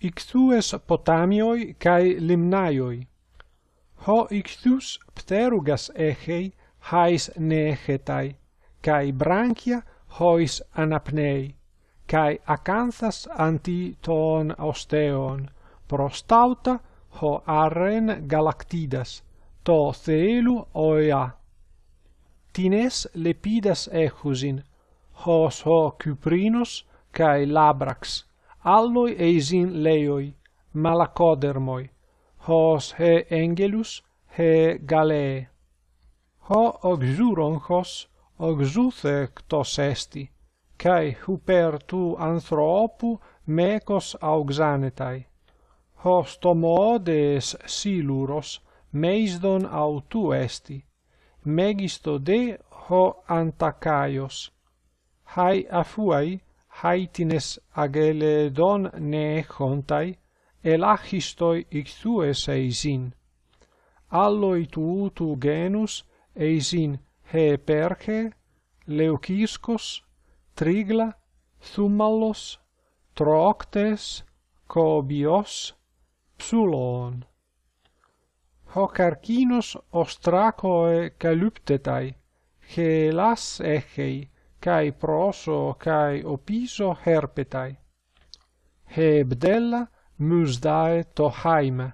ictues potamioi kai limnaioi. Ho ictus pterugas echei hais neegetai, kai branchia hois anapnei, kai acanthas anti ton osteon, prostauta ho arren galactidas, to thelu oea. Tines lepidas echusin, hos ho cyprinos kai labrax, alloi eisin leoi, malacodermoi, hos he engelus, he gale Ho oxuronchos, oxuthectos esti, cae huper tu anthropu mecos auxanetai. Hos tomoodes siluros, meisdon autu esti, megisto de ho antacaios. Hai afuai, haitines ageledon ne hontai, ελάχιστοι ηχθούες εισίν. Άλλοι του ούτου γένους εισίν χεπέρχε, λεουκίσκος, τρίγλα, θούμαλος, τρόκτες, κόμπιος, ψούλον. Ο καρκίνος οστράκοε καλύπτεται, χελάς έχει, cae proso cae opiso herpetai. Hebdella musdae to haime.